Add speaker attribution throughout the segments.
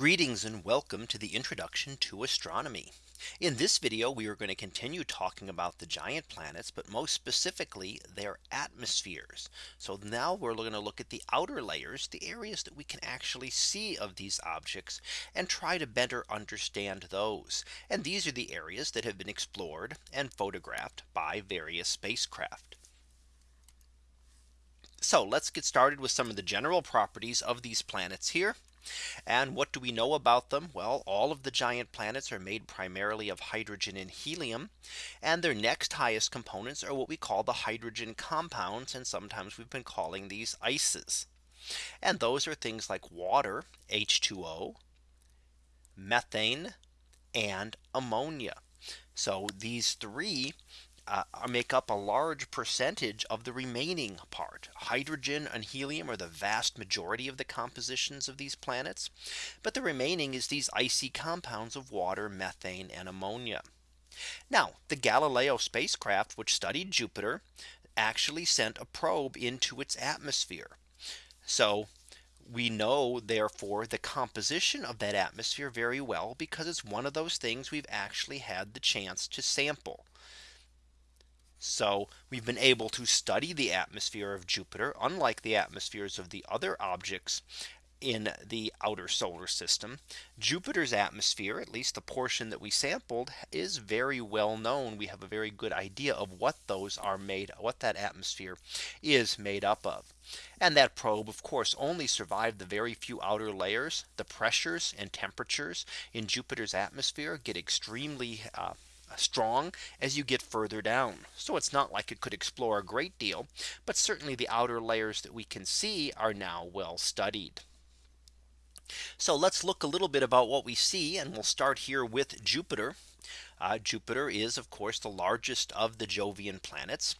Speaker 1: Greetings and welcome to the introduction to astronomy. In this video, we are going to continue talking about the giant planets, but most specifically their atmospheres. So now we're going to look at the outer layers, the areas that we can actually see of these objects and try to better understand those. And these are the areas that have been explored and photographed by various spacecraft. So let's get started with some of the general properties of these planets here. And what do we know about them? Well, all of the giant planets are made primarily of hydrogen and helium. And their next highest components are what we call the hydrogen compounds. And sometimes we've been calling these ices. And those are things like water, H2O, methane, and ammonia. So these three uh, make up a large percentage of the remaining part. Hydrogen and helium are the vast majority of the compositions of these planets. But the remaining is these icy compounds of water, methane and ammonia. Now the Galileo spacecraft which studied Jupiter actually sent a probe into its atmosphere. So we know therefore the composition of that atmosphere very well because it's one of those things we've actually had the chance to sample. So we've been able to study the atmosphere of Jupiter, unlike the atmospheres of the other objects in the outer solar system. Jupiter's atmosphere, at least the portion that we sampled, is very well known. We have a very good idea of what those are made, what that atmosphere is made up of. And that probe, of course, only survived the very few outer layers. The pressures and temperatures in Jupiter's atmosphere get extremely uh, strong as you get further down. So it's not like it could explore a great deal, but certainly the outer layers that we can see are now well studied. So let's look a little bit about what we see and we'll start here with Jupiter. Uh, Jupiter is of course the largest of the Jovian planets.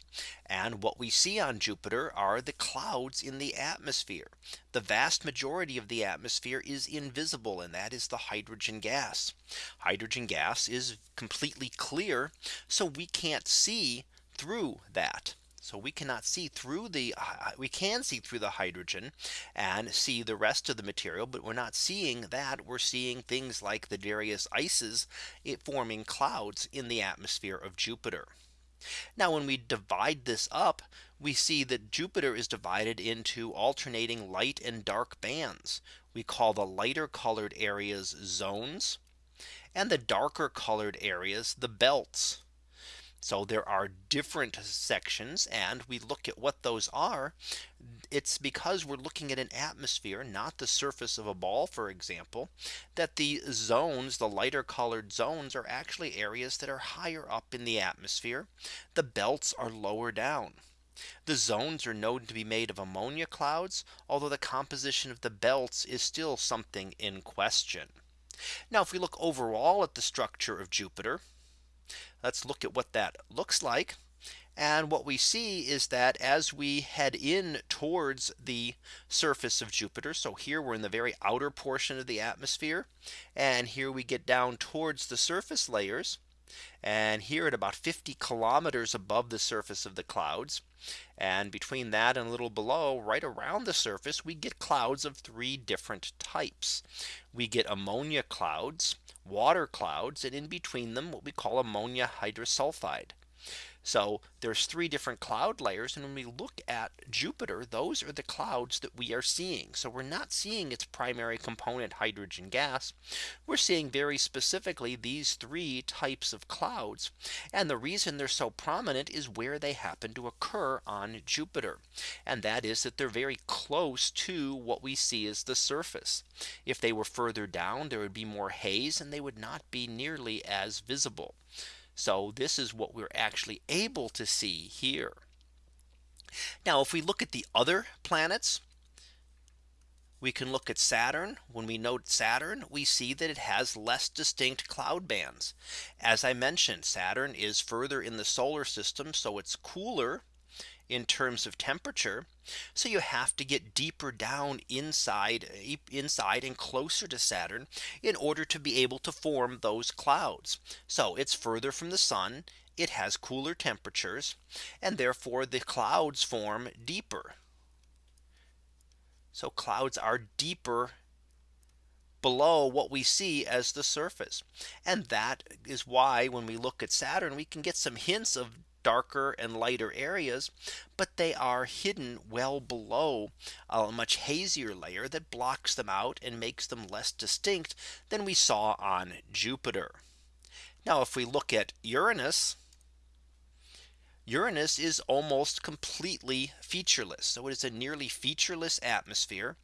Speaker 1: And what we see on Jupiter are the clouds in the atmosphere. The vast majority of the atmosphere is invisible and that is the hydrogen gas. Hydrogen gas is completely clear. So we can't see through that. So we cannot see through the uh, we can see through the hydrogen and see the rest of the material. But we're not seeing that we're seeing things like the various ices it forming clouds in the atmosphere of Jupiter. Now when we divide this up, we see that Jupiter is divided into alternating light and dark bands. We call the lighter colored areas zones and the darker colored areas the belts. So there are different sections and we look at what those are. It's because we're looking at an atmosphere, not the surface of a ball, for example, that the zones, the lighter colored zones are actually areas that are higher up in the atmosphere. The belts are lower down. The zones are known to be made of ammonia clouds, although the composition of the belts is still something in question. Now if we look overall at the structure of Jupiter, Let's look at what that looks like. And what we see is that as we head in towards the surface of Jupiter. So here we're in the very outer portion of the atmosphere. And here we get down towards the surface layers. And here at about 50 kilometers above the surface of the clouds. And between that and a little below right around the surface, we get clouds of three different types. We get ammonia clouds, water clouds, and in between them what we call ammonia hydrosulfide. So there's three different cloud layers. And when we look at Jupiter, those are the clouds that we are seeing. So we're not seeing its primary component hydrogen gas. We're seeing very specifically these three types of clouds. And the reason they're so prominent is where they happen to occur on Jupiter. And that is that they're very close to what we see as the surface. If they were further down, there would be more haze and they would not be nearly as visible. So this is what we're actually able to see here. Now if we look at the other planets, we can look at Saturn. When we note Saturn, we see that it has less distinct cloud bands. As I mentioned, Saturn is further in the solar system, so it's cooler in terms of temperature. So you have to get deeper down inside inside and closer to Saturn in order to be able to form those clouds. So it's further from the sun. It has cooler temperatures and therefore the clouds form deeper. So clouds are deeper below what we see as the surface. And that is why when we look at Saturn, we can get some hints of darker and lighter areas, but they are hidden well below a much hazier layer that blocks them out and makes them less distinct than we saw on Jupiter. Now if we look at Uranus, Uranus is almost completely featureless. So it is a nearly featureless atmosphere.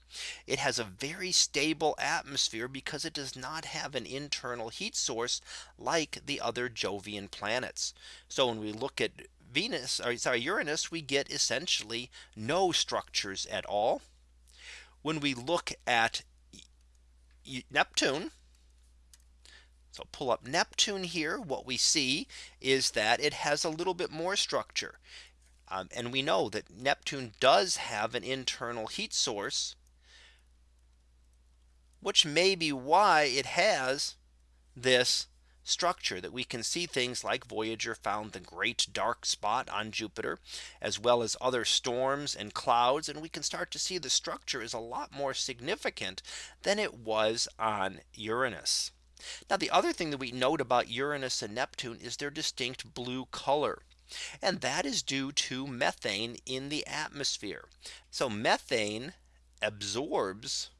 Speaker 1: It has a very stable atmosphere because it does not have an internal heat source like the other Jovian planets. So when we look at Venus or sorry Uranus we get essentially no structures at all. When we look at Neptune so pull up Neptune here. What we see is that it has a little bit more structure. Um, and we know that Neptune does have an internal heat source, which may be why it has this structure that we can see things like Voyager found the great dark spot on Jupiter, as well as other storms and clouds. And we can start to see the structure is a lot more significant than it was on Uranus. Now the other thing that we note about Uranus and Neptune is their distinct blue color. And that is due to methane in the atmosphere. So methane absorbs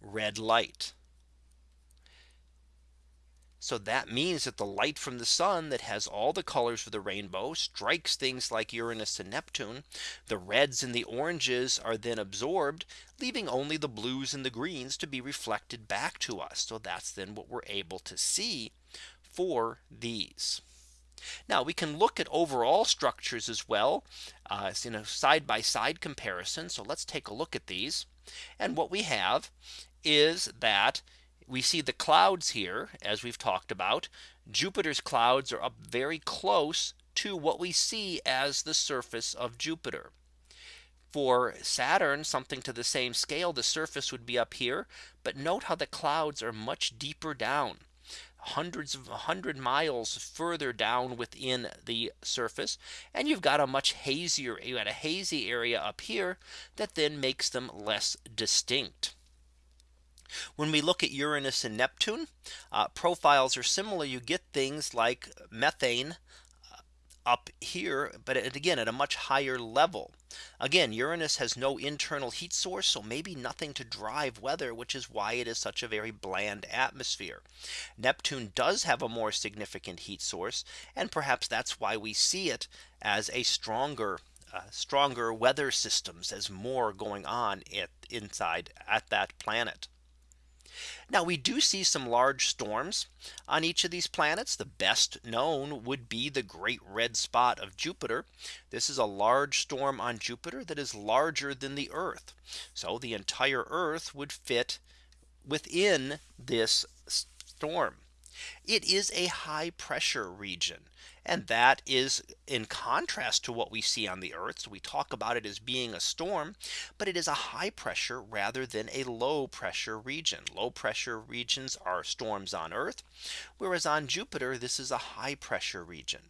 Speaker 1: red light. So that means that the light from the sun that has all the colors of the rainbow strikes things like Uranus and Neptune. The reds and the oranges are then absorbed, leaving only the blues and the greens to be reflected back to us. So that's then what we're able to see for these. Now we can look at overall structures as well uh, in a side by side comparison. So let's take a look at these. And what we have is that we see the clouds here, as we've talked about, Jupiter's clouds are up very close to what we see as the surface of Jupiter. For Saturn, something to the same scale, the surface would be up here. But note how the clouds are much deeper down hundreds of 100 miles further down within the surface and you've got a much hazier you got a hazy area up here that then makes them less distinct. When we look at Uranus and Neptune, uh, profiles are similar. You get things like methane uh, up here, but again at a much higher level. Again, Uranus has no internal heat source, so maybe nothing to drive weather, which is why it is such a very bland atmosphere. Neptune does have a more significant heat source, and perhaps that's why we see it as a stronger uh, stronger weather systems as more going on inside at that planet. Now we do see some large storms on each of these planets. The best known would be the great red spot of Jupiter. This is a large storm on Jupiter that is larger than the Earth. So the entire Earth would fit within this storm. It is a high pressure region. And that is in contrast to what we see on the earth. So we talk about it as being a storm, but it is a high pressure rather than a low pressure region. Low pressure regions are storms on earth, whereas on Jupiter, this is a high pressure region.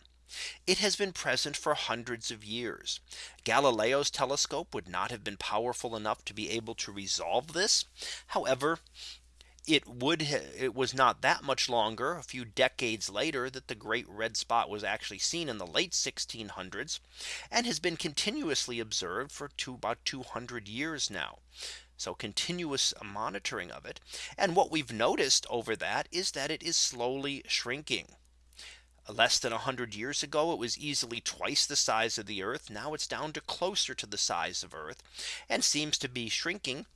Speaker 1: It has been present for hundreds of years. Galileo's telescope would not have been powerful enough to be able to resolve this. However, it would it was not that much longer a few decades later that the great red spot was actually seen in the late 1600s and has been continuously observed for two, about 200 years now. So continuous monitoring of it. And what we've noticed over that is that it is slowly shrinking. Less than 100 years ago, it was easily twice the size of the Earth. Now it's down to closer to the size of Earth and seems to be shrinking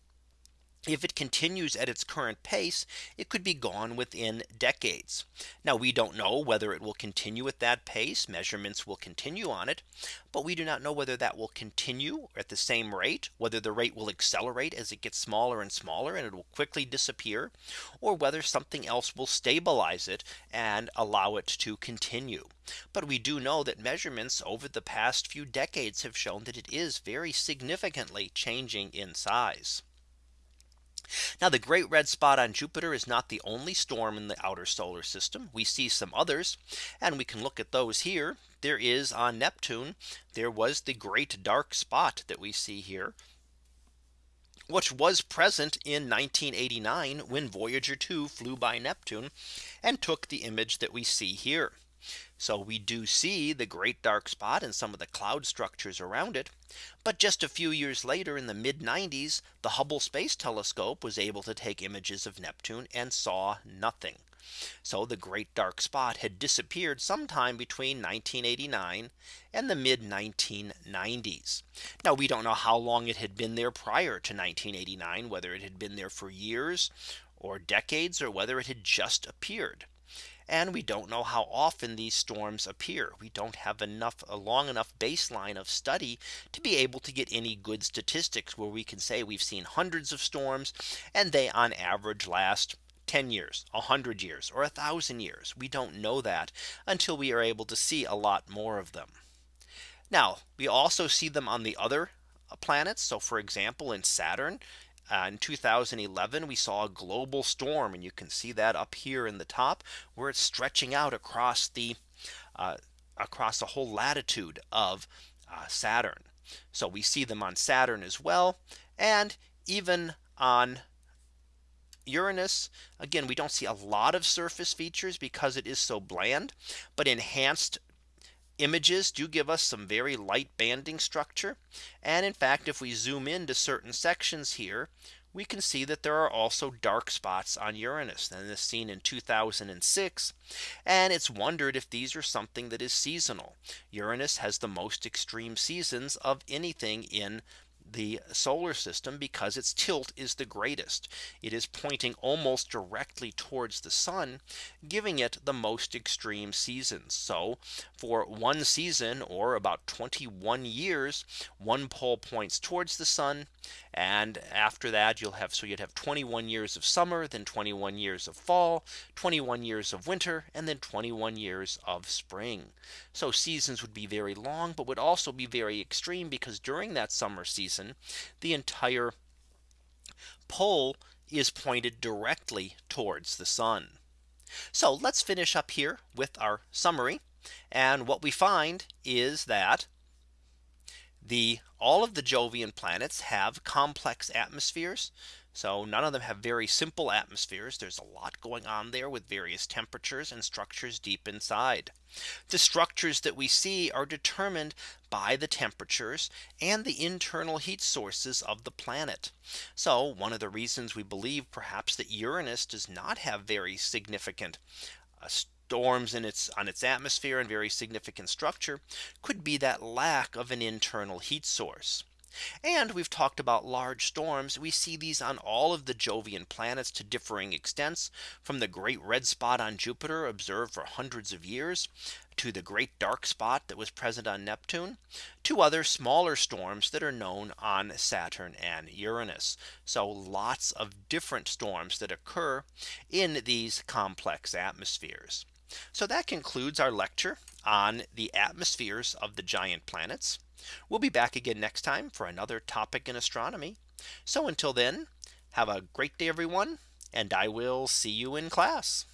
Speaker 1: if it continues at its current pace, it could be gone within decades. Now we don't know whether it will continue at that pace measurements will continue on it. But we do not know whether that will continue at the same rate, whether the rate will accelerate as it gets smaller and smaller and it will quickly disappear, or whether something else will stabilize it and allow it to continue. But we do know that measurements over the past few decades have shown that it is very significantly changing in size. Now the great red spot on Jupiter is not the only storm in the outer solar system. We see some others and we can look at those here. There is on Neptune. There was the great dark spot that we see here which was present in 1989 when Voyager 2 flew by Neptune and took the image that we see here. So we do see the great dark spot and some of the cloud structures around it. But just a few years later in the mid 90s, the Hubble Space Telescope was able to take images of Neptune and saw nothing. So the great dark spot had disappeared sometime between 1989 and the mid 1990s. Now we don't know how long it had been there prior to 1989, whether it had been there for years or decades or whether it had just appeared. And we don't know how often these storms appear. We don't have enough a long enough baseline of study to be able to get any good statistics where we can say we've seen hundreds of storms and they on average last 10 years, 100 years, or a thousand years. We don't know that until we are able to see a lot more of them. Now we also see them on the other uh, planets. So for example, in Saturn, uh, in 2011, we saw a global storm and you can see that up here in the top where it's stretching out across the uh, across the whole latitude of uh, Saturn. So we see them on Saturn as well. And even on Uranus, again, we don't see a lot of surface features because it is so bland, but enhanced images do give us some very light banding structure. And in fact, if we zoom into certain sections here, we can see that there are also dark spots on Uranus and this seen in 2006. And it's wondered if these are something that is seasonal. Uranus has the most extreme seasons of anything in the solar system because its tilt is the greatest. It is pointing almost directly towards the sun, giving it the most extreme seasons. So for one season or about 21 years, one pole points towards the sun. And after that, you'll have so you'd have 21 years of summer, then 21 years of fall, 21 years of winter, and then 21 years of spring. So seasons would be very long, but would also be very extreme because during that summer season, the entire pole is pointed directly towards the sun. So let's finish up here with our summary. And what we find is that the all of the Jovian planets have complex atmospheres. So none of them have very simple atmospheres. There's a lot going on there with various temperatures and structures deep inside. The structures that we see are determined by the temperatures and the internal heat sources of the planet. So one of the reasons we believe perhaps that Uranus does not have very significant uh, storms in its on its atmosphere and very significant structure could be that lack of an internal heat source. And we've talked about large storms. We see these on all of the Jovian planets to differing extents from the great red spot on Jupiter observed for hundreds of years to the great dark spot that was present on Neptune to other smaller storms that are known on Saturn and Uranus. So lots of different storms that occur in these complex atmospheres. So that concludes our lecture on the atmospheres of the giant planets. We'll be back again next time for another topic in astronomy. So until then, have a great day, everyone, and I will see you in class.